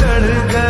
चढ़ गए